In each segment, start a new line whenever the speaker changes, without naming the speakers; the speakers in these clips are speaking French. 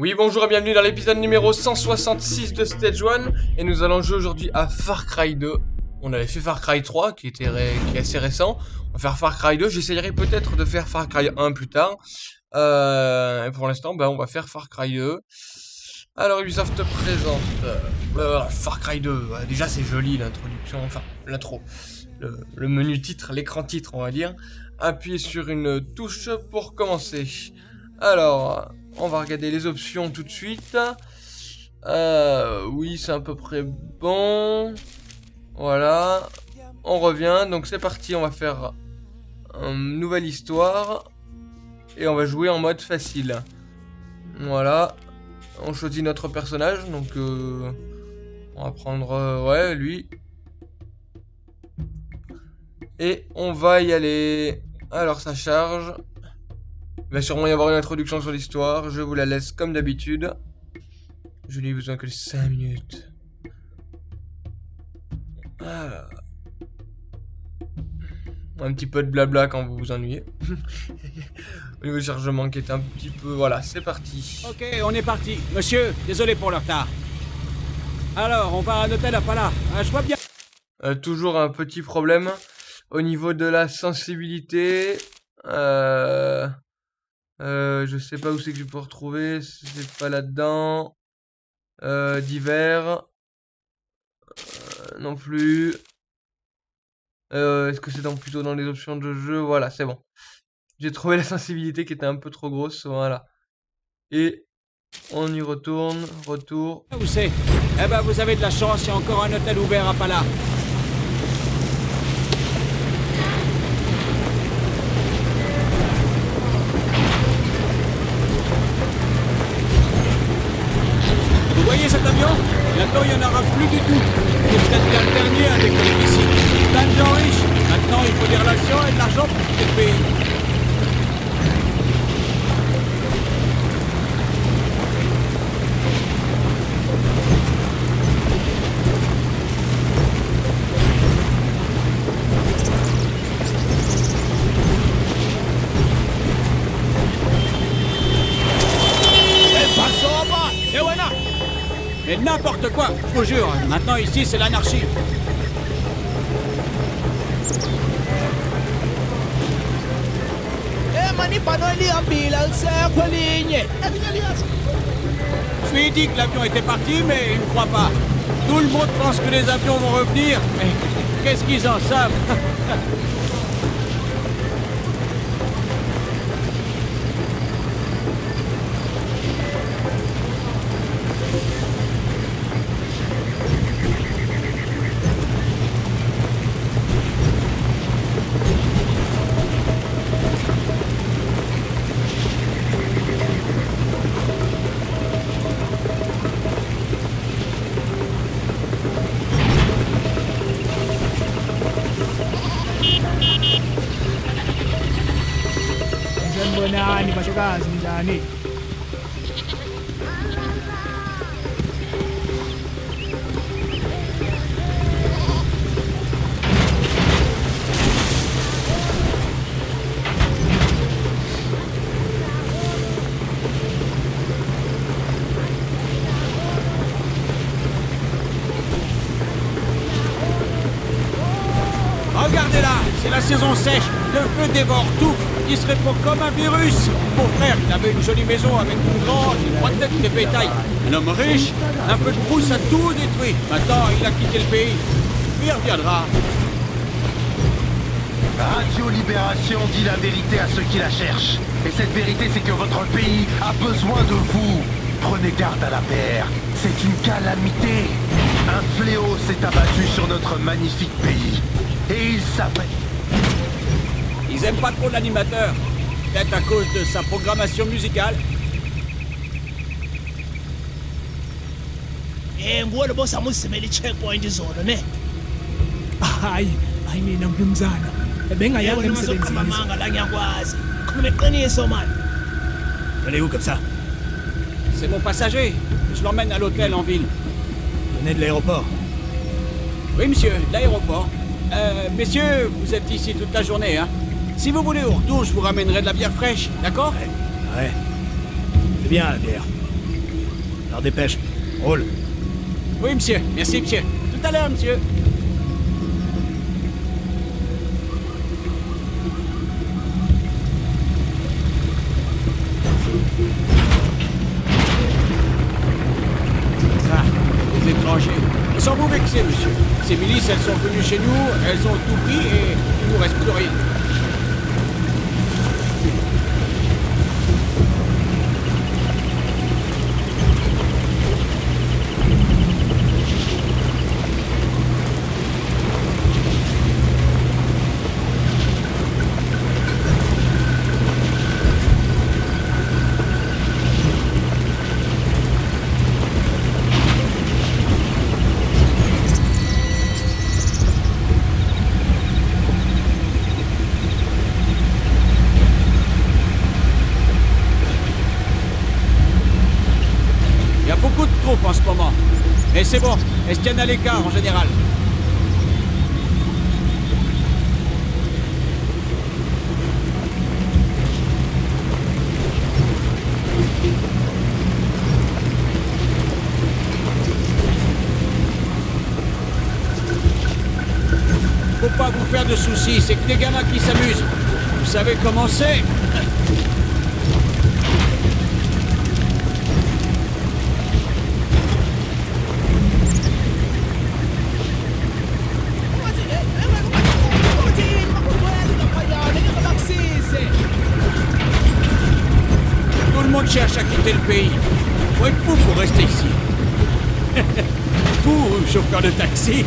Oui, bonjour et bienvenue dans l'épisode numéro 166 de Stage 1 et nous allons jouer aujourd'hui à Far Cry 2. On avait fait Far Cry 3 qui, était est assez récent. On va faire Far Cry 2. J'essayerai peut-être de faire Far Cry 1 plus tard. Euh, et pour l'instant, ben, on va faire Far Cry 2. Alors Ubisoft présente euh, Far Cry 2. déjà c'est joli l'introduction, enfin l'intro. Le menu titre, l'écran titre on va dire. Appuyez sur une touche pour commencer. Alors, on va regarder les options tout de suite. Euh, oui, c'est à peu près bon. Voilà. On revient. Donc c'est parti, on va faire une nouvelle histoire. Et on va jouer en mode facile. Voilà. On choisit notre personnage. Donc euh, on va prendre... Euh, ouais, lui. Et on va y aller. Alors ça charge. Il va sûrement y avoir une introduction sur l'histoire. Je vous la laisse comme d'habitude. Je n'ai besoin que de 5 minutes. Ah. Un petit peu de blabla quand vous vous ennuyez. Au niveau chargement qui est un petit peu... Voilà, c'est parti.
Ok, on est parti. Monsieur, désolé pour le retard. Alors, on va à un hôtel à Pala. Ah, je vois bien...
Euh, toujours un petit problème au niveau de la sensibilité. Euh... Euh, je sais pas où c'est que je peux retrouver. C'est pas là-dedans. Euh, divers. Euh, non plus. Euh, Est-ce que c'est donc plutôt dans les options de jeu? Voilà, c'est bon. J'ai trouvé la sensibilité qui était un peu trop grosse. Voilà. Et on y retourne. Retour.
Où c'est? Eh ben, vous avez de la chance. Il y a encore un hôtel ouvert à Pala. N'importe quoi, je vous jure. Maintenant ici, c'est l'anarchie. Je lui ai dit que l'avion était parti, mais il ne croit pas. Tout le monde pense que les avions vont revenir, mais qu'est-ce qu'ils en savent? Regardez là, c'est la saison sèche. Le feu dévore tout. Se répand comme un virus. Mon frère, il avait une jolie maison avec une grange, une trois têtes de bétail. Un homme riche, un peu de brousse a tout détruit. Maintenant, il a quitté le pays. Il reviendra.
Radio Libération dit la vérité à ceux qui la cherchent. Et cette vérité, c'est que votre pays a besoin de vous. Prenez garde à la paire. C'est une calamité. Un fléau s'est abattu sur notre magnifique pays. Et il s'appelle...
Ils aiment pas trop l'animateur. Peut-être à cause de sa programmation musicale.
Eh, nguwe boss amusimela i-checkpoint izolo ne?
Hayi, hayi mina mnumzana. Bengayazi emsebenzini.
amanga la ngiyakwazi khuluma iqiniso mani
Allez où comme ça C'est mon passager. Je l'emmène à l'hôtel en ville.
Venez de l'aéroport.
Oui, monsieur, de l'aéroport. Euh, messieurs, vous êtes ici toute la journée, hein? Si vous voulez au retour, je vous ramènerai de la bière fraîche, d'accord
Ouais. C'est bien la bière. Alors dépêche. Roule.
Oui, monsieur. Merci, monsieur. Tout à l'heure, monsieur. Ah, les étrangers. Sans vous vexer, monsieur. Ces milices, elles sont venues chez nous, elles ont tout pris et il nous reste plus rien. Il y a beaucoup de troupes en ce moment. Mais c'est bon, elles se tiennent à l'écart en général. Faut pas vous faire de soucis, c'est que des gamins qui s'amusent. Vous savez comment c'est cherche à quitter le pays. Faut être fou pour rester ici. Vous, chauffeur de taxi.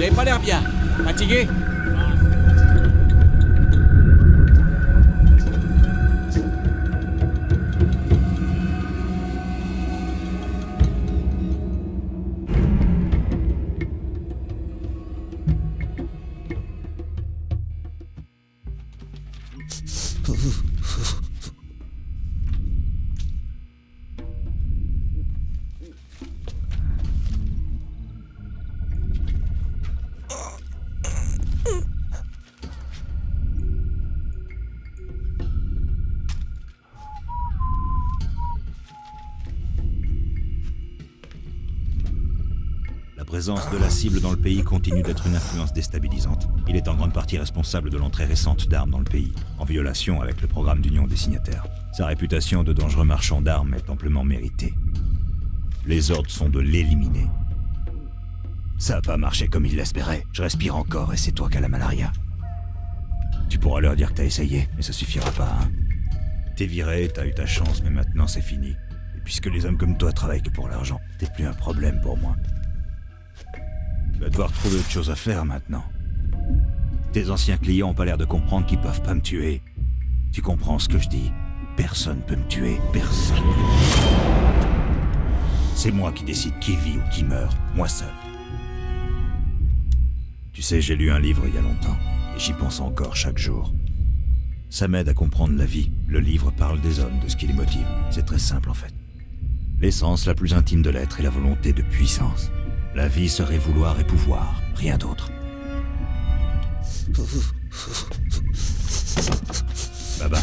Vous n'avez pas l'air bien. Fatigué?
Présence de la cible dans le pays continue d'être une influence déstabilisante. Il est en grande partie responsable de l'entrée récente d'armes dans le pays, en violation avec le programme d'union des signataires. Sa réputation de dangereux marchand d'armes est amplement méritée. Les ordres sont de l'éliminer. Ça a pas marché comme il l'espérait. Je respire encore et c'est toi qui as la malaria. Tu pourras leur dire que t'as essayé, mais ça suffira pas, hein. T'es viré, t'as eu ta chance, mais maintenant c'est fini. Et puisque les hommes comme toi travaillent que pour l'argent, t'es plus un problème pour moi. Tu vas devoir trouver autre chose à faire maintenant. Tes anciens clients ont pas l'air de comprendre qu'ils peuvent pas me tuer. Tu comprends ce que je dis Personne peut me tuer, personne. C'est moi qui décide qui vit ou qui meurt, moi seul. Tu sais, j'ai lu un livre il y a longtemps, et j'y pense encore chaque jour. Ça m'aide à comprendre la vie. Le livre parle des hommes, de ce qui les motive. C'est très simple en fait. L'essence la plus intime de l'être est la volonté de puissance. La vie serait vouloir et pouvoir, rien d'autre. Bye bye.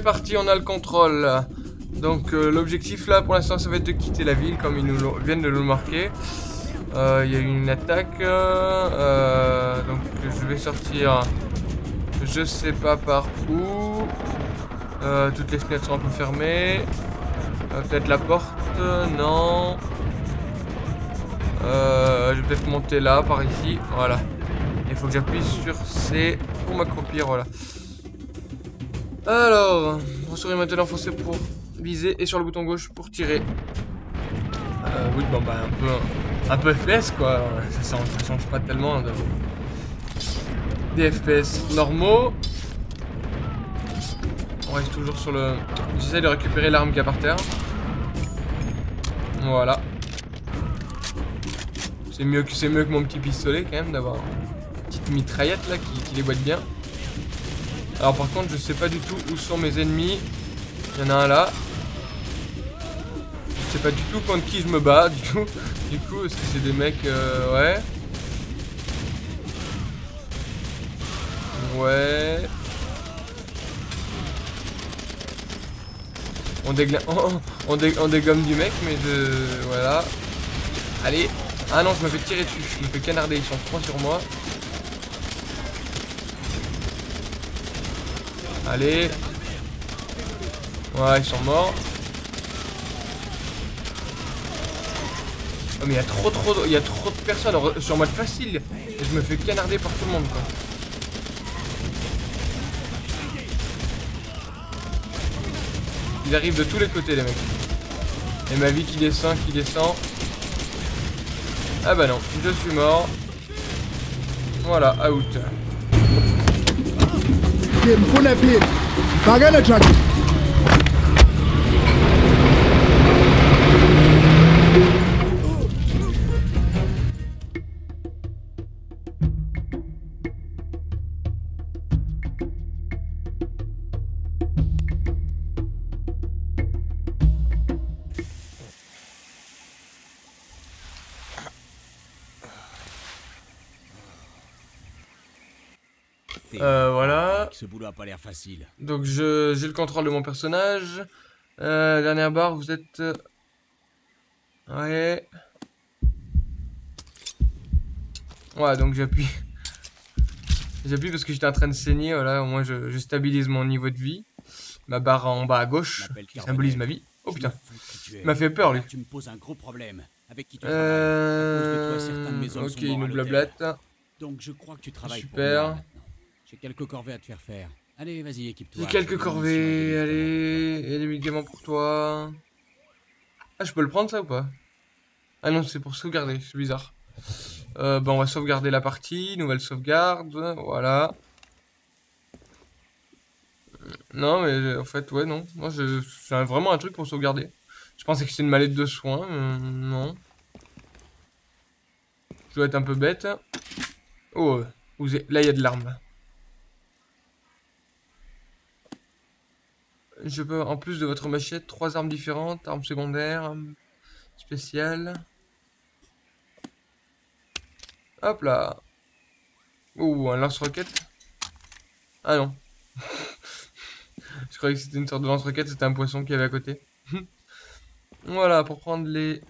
Parti, on a le contrôle. Donc euh, l'objectif là pour l'instant ça va être de quitter la ville comme ils nous viennent de nous le marquer. Euh, Il y a une attaque. euh, donc je vais sortir. Je sais pas par où. Toutes les fenêtres sont un peu fermées. Peut-être la porte Non. Je vais peut-être monter là, par ici. Voilà. Il faut que j'appuie sur C pour m'accroupir, voilà. Alors, vous serez maintenant foncé pour viser et sur le bouton gauche pour tirer. Euh, oui, bon bah un peu, un peu FPS quoi. Ça, change- pas tellement de... des FPS normaux. On reste toujours sur le. J'essaie de récupérer l'arme qu'il y a par terre. Voilà. C'est mieux que mieux que mon petit pistolet quand même d'avoir une petite mitraillette là qui, qui les bien. Alors par contre je sais pas du tout où sont mes ennemis. Il y en a un là. Je sais pas du tout contre qui je me bats du tout. Du coup est-ce que c'est des mecs euh, ouais. Ouais. On dégomme du mec mais je... Voilà. Allez. Ah non je me fais tirer dessus. Je me fais canarder. Ils sont trois sur moi. Allez. Ouais, ils sont morts. Oh mais il y a trop trop trop de personnes sur mode facile et je me fais canarder par tout le monde quoi. Ils arrivent de tous les côtés les mecs. Et ma vie qui descend, qui descend. Ah bah non, je suis mort. Voilà, out.
Mfuna phi phakele truck
Euh, voilà.
Ce boulot a pas l'air facile.
Donc je j'ai le contrôle de mon personnage. Euh, dernière barre, vous êtes... euh, Ouais. Ouais, donc j'appuie. J'appuie parce que j'étais en train de saigner, voilà, au moins je, je stabilise mon niveau de vie. Ma barre en bas à gauche, qui symbolise ma vie. Oh putain, il m'a fait peur lui.
Tu me poses un gros problème. Avec qui tu
Euh... Ok, il nous blablate.
Donc je crois que tu travailles
Super.
pour. J'ai quelques corvées à te faire faire. Allez, vas-y, équipe-toi.
J'ai quelques corvées,
et des
allez, et des médicaments pour toi. Ah, je peux le prendre ça ou pas? Ah non, c'est pour sauvegarder, c'est bizarre. Euh, bah, on va sauvegarder la partie, nouvelle sauvegarde, voilà. Non, mais euh, en fait, ouais, non. Moi, c'est vraiment un truc pour sauvegarder. Je pensais que c'était une mallette de soins, mais non. Je dois être un peu bête. Oh, euh, là, il y a de l'arme. Je peux, en plus de votre machette, trois armes différentes, armes secondaires, armes spéciales. Hop là. Ouh, un lance-roquette. Ah non. Je croyais que c'était une sorte de lance-roquette, c'était un poisson qu'il y avait à côté. voilà, pour prendre les...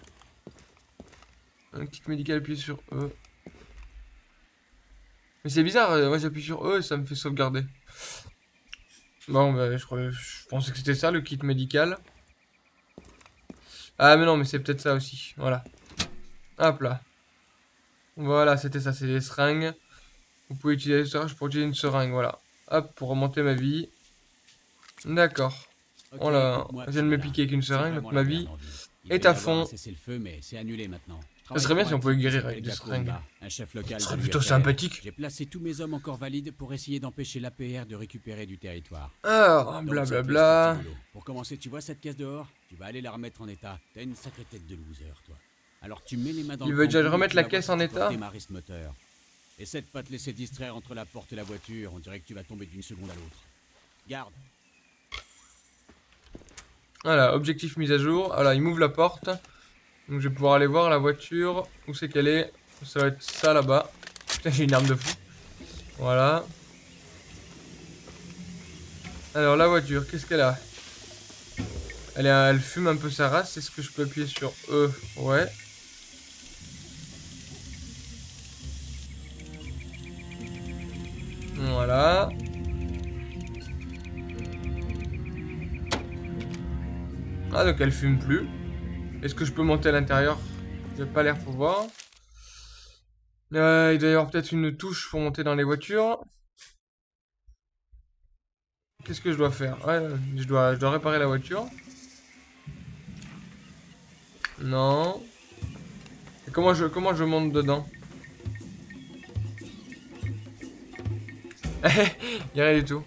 Un kit médical, appuyé sur E. Mais c'est bizarre, euh, moi j'appuie sur E et ça me fait sauvegarder. Bon, bah, je, croyais- je pensais que c'était ça le kit médical. Ah, mais non, mais c'est peut-être ça aussi. Voilà. Hop là. Voilà, c'était ça, c'est les seringues. Vous pouvez utiliser le serrage pour utiliser une seringue, voilà. Hop, pour remonter ma vie. D'accord.
Ok,
là,
écoute-moi,
je viens de me piquer avec une
C'est
seringue, donc ma vie est à fond.
un cessez-le-feu, mais c'est annulé maintenant.
Ça serait bien si on pouvait guérir avec des seringues.
Un chef local
Ce serait plutôt sympathique.
J'ai placé tous mes hommes encore valides pour essayer d'empêcher l'APR de récupérer du territoire.
Alors,
ça
blablabla.
petit boulot. Pour commencer, tu vois cette caisse dehors? Tu vas aller la remettre en état. T'as une sacrée tête de loser, toi. Alors tu mets les mains dans
Il
le
veut déjà remettre la caisse en état?
ce moteur. Essaie de pas te laisser distraire entre la porte et la voiture. On dirait que tu vas tomber d'une seconde à l'autre. Garde.
Voilà, objectif mise à jour. Voilà, il m'ouvre la porte. Donc je vais pouvoir aller voir la voiture. Où c'est qu'elle est? Ça va être ça là-bas. Putain, j'ai une arme de fou. Voilà. Alors la voiture, qu'est-ce qu'elle a? Elle, elle fume un peu sa race. Est-ce que je peux appuyer sur E Ouais. Voilà. Ah, donc elle fume plus. Est-ce que je peux monter à l'intérieur? J'ai pas l'air pouvoir. Euh, il doit y avoir peut-être une touche pour monter dans les voitures. Qu'est-ce que je dois faire? Ouais, je dois, réparer la voiture. Non. Et comment je, comment je monte dedans? Il a rien du tout.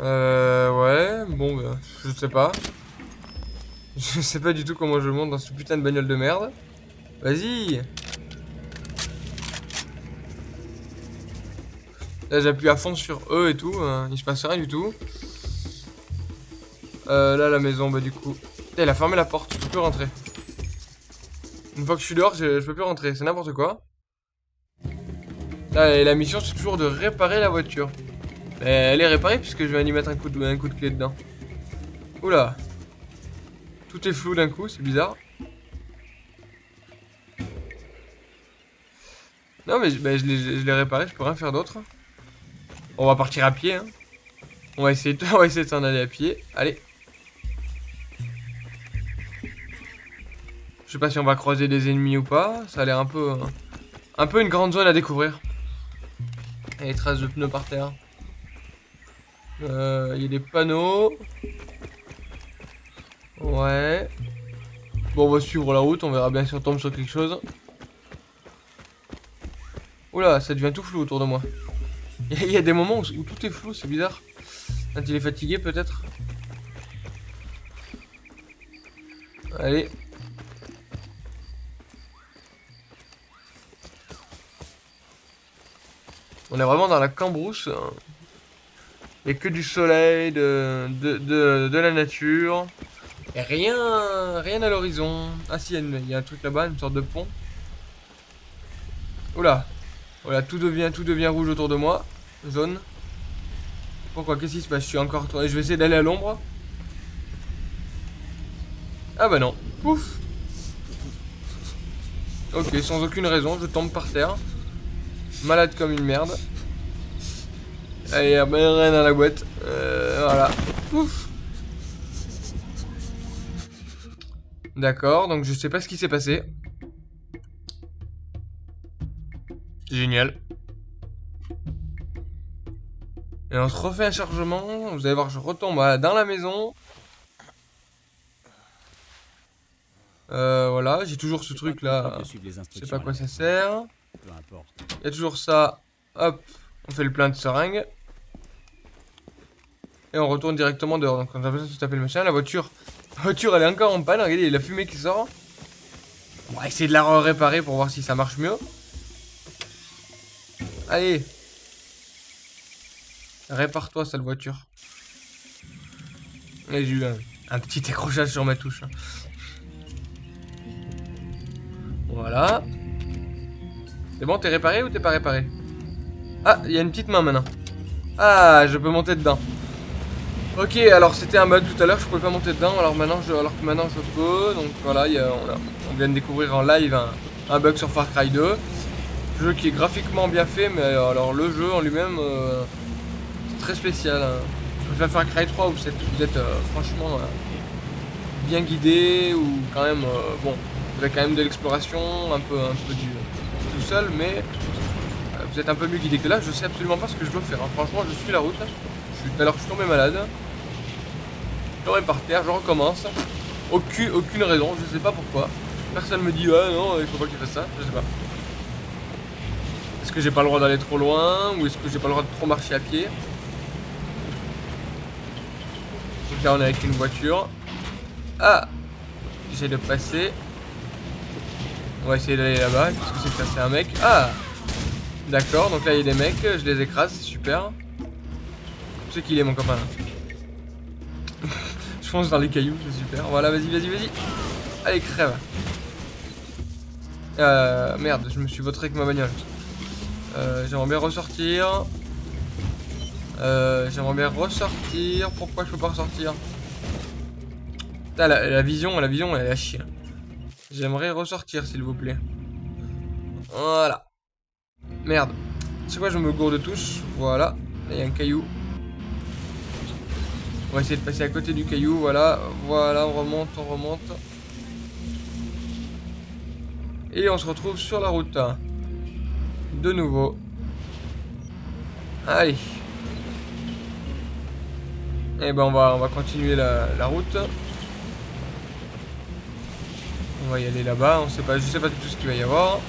Euh, ouais, bon, bah, je sais pas. Je sais pas du tout comment je monte dans ce putain de bagnole de merde. Vas-y Là, j'appuie à fond sur E et tout, hein, il se passe rien du tout. Euh, là, la maison, bah du coup... Elle a fermé la porte, je peux plus rentrer. Une fois que je suis dehors, je, peux plus rentrer, c'est n'importe quoi. Là, la mission, c'est toujours de réparer la voiture. Mais elle est réparée puisque je vais y mettre un coup de, un coup de clé dedans. Oula. Tout est flou d'un coup, c'est bizarre. Non mais bah, je l'ai réparé, je peux rien faire d'autre. On va partir à pied. Hein. On va essayer de, s'en aller à pied. Allez. Je sais pas si on va croiser des ennemis ou pas. Ça a l'air un peu, un peu une grande zone à découvrir. Et les traces de pneus par terre. Euh, il y a des panneaux. Ouais. Bon, on va suivre la route, on verra bien si on tombe sur quelque chose. Oula, ça devient tout flou autour de moi. Il y a des moments où, tout est flou, c'est bizarre. Quand il est fatigué, peut-être. Allez. On est vraiment dans la cambrousse. Il n'y a que du soleil, de, de, la nature. Rien, rien à l'horizon. Ah si, il y, a un truc là-bas, une sorte de pont. Oula. Voilà, tout devient, tout devient rouge autour de moi. Zone. Pourquoi Qu'est-ce qui se passe? Je suis encore tourné. Je vais essayer d'aller à l'ombre. Ah bah non. Pouf. Ok, sans aucune raison, je tombe par terre. Malade comme une merde. Allez, rien à la boîte. Euh, voilà. Ouf. D'accord, donc je sais pas ce qui s'est passé. Génial. Et on se refait un chargement. Vous allez voir, je retombe dans la maison. Euh, voilà, j'ai toujours ce truc là. Je sais pas quoi ça sert. Il y a toujours ça. Hop, on fait le plein de seringues. Et on retourne directement dehors. Donc on a besoin de se taper le machin. La voiture, la voiture elle est encore en panne. Regardez, la fumée qui sort. On va essayer de la réparer pour voir si ça marche mieux. Allez. Répare-toi, sale voiture. J'ai eu un, petit accrochage sur ma touche. Hein. Voilà. C'est bon, t'es réparé ou t'es pas réparé? Ah, il y a une petite main maintenant. Ah, je peux monter dedans. Ok, alors c'était un bug tout à l'heure, je pouvais pas monter dedans, alors maintenant je, alors que maintenant je peux. Donc voilà, on, vient de découvrir en live un, bug sur Far Cry 2. Jeu qui est graphiquement bien fait, mais alors le jeu en lui-même, euh, c'est très spécial. Hein. Je préfère Far Cry 3 où vous êtes, euh, franchement euh, bien guidé, ou quand même, bon, vous avez quand même de l'exploration, un peu, un peu du tout seul, mais vous êtes un peu mieux guidé que là. Je sais absolument pas ce que je dois faire. Hein. Franchement, je suis la route. Alors je suis tombé malade. Je tombé par terre, je recommence. Aucune, aucune raison, je sais pas pourquoi. Personne me dit ah non, il faut pas qu'il fasse ça, je sais pas. Est-ce que j'ai pas le droit d'aller trop loin ou est-ce que j'ai pas le droit de trop marcher à pied? Donc là on est avec une voiture. Ah J'essaie de passer. On va essayer d'aller là-bas. Qu'est-ce que c'est que ça C'est un mec. Ah D'accord, donc là il y a des mecs, je les écrase, c'est super. Je sais qu'il est mon copain là. je fonce dans les cailloux, c'est super. Voilà, vas-y, vas-y, vas-y. Allez, crève. Euh, merde, je me suis voté avec ma bagnole. Euh, j'aimerais bien ressortir. Euh, j'aimerais bien ressortir. Pourquoi je peux pas ressortir? La, la, vision, la vision, elle est à chier. J'aimerais ressortir, s'il vous plaît. Voilà. Merde. C'est quoi, je me gourde tous. Voilà. Là, il y a un caillou. On va essayer de passer à côté du caillou, voilà. Voilà, on remonte, on remonte. Et on se retrouve sur la route. De nouveau. Allez. Et ben on va, on va continuer la, route. On va y aller là-bas, on sait pas, je sais pas du tout ce qu'il va y avoir.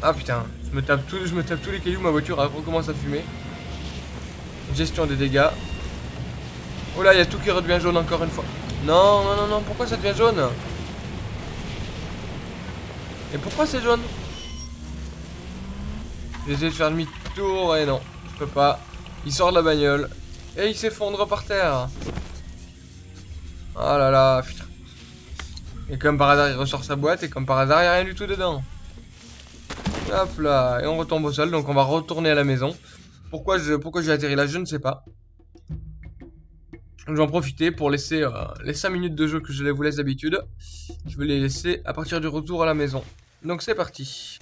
Ah putain, je me tape tous les cailloux, ma voiture recommence à fumer. Gestion des dégâts. Oh là, il y a tout qui redevient jaune encore une fois. Non, non, non, non, pourquoi ça devient jaune? Et pourquoi c'est jaune? J'essaie de faire demi-tour et non, je peux pas. Il sort de la bagnole et il s'effondre par terre. Oh là là, putain. Et comme par hasard, il ressort sa boîte et comme par hasard, il n'y a rien du tout dedans. Hop là, et on retombe au sol, donc on va retourner à la maison. Pourquoi j'ai pourquoi atterri là, je ne sais pas. Je vais en profiter pour laisser euh, les 5 minutes de jeu que je vous laisse d'habitude. Je vais les laisser à partir du retour à la maison. Donc c'est parti.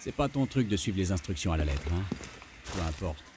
C'est pas ton truc de suivre les instructions à la lettre, hein Peu importe.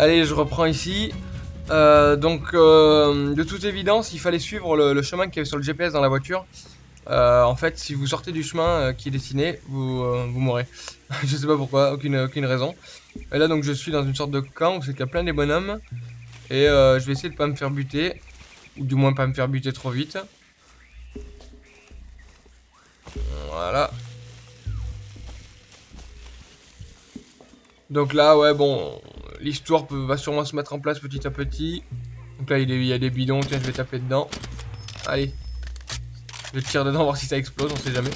Allez,
je reprends ici. Euh, donc, euh, de toute évidence, il fallait suivre le, chemin qu'il y avait sur le GPS dans la voiture. Euh, en fait, si vous sortez du chemin qui est dessiné, vous, vous mourrez. je sais pas pourquoi, aucune, aucune raison. Et là, donc, je suis dans une sorte de camp où c'est qu'il y a plein des bonhommes. Et je vais essayer de pas me faire buter. Ou du moins pas me faire buter trop vite. Voilà. Donc là, ouais, bon, l'histoire va sûrement se mettre en place petit à petit. Donc là, il y a- des bidons, tiens, je vais taper dedans. Allez. Je tire dedans, voir si ça explose, on sait jamais.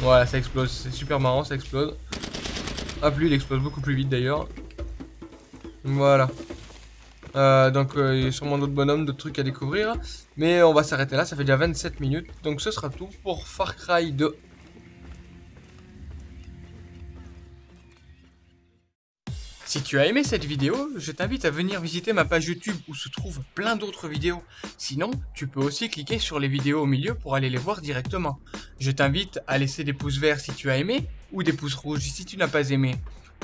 Voilà, ça explose, c'est super marrant, ça explose. Hop, lui, il explose beaucoup plus vite d'ailleurs. Voilà. Euh, donc, euh, il y a sûrement d'autres bonhommes, d'autres trucs à découvrir. Mais on va s'arrêter là, ça fait déjà 27 minutes. Donc, ce sera tout pour Far Cry 2. Si tu as aimé cette vidéo, je t'invite à venir visiter ma page YouTube où se trouvent plein d'autres vidéos. Sinon, tu peux aussi cliquer sur les vidéos au milieu pour aller les voir directement. Je t'invite à laisser des pouces verts si tu as aimé ou des pouces rouges si tu n'as pas aimé.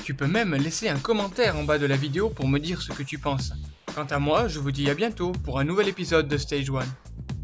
Tu peux même laisser un commentaire en bas de la vidéo pour me dire ce que tu penses. Quant à moi, je vous dis à bientôt pour un nouvel épisode de Stage 1.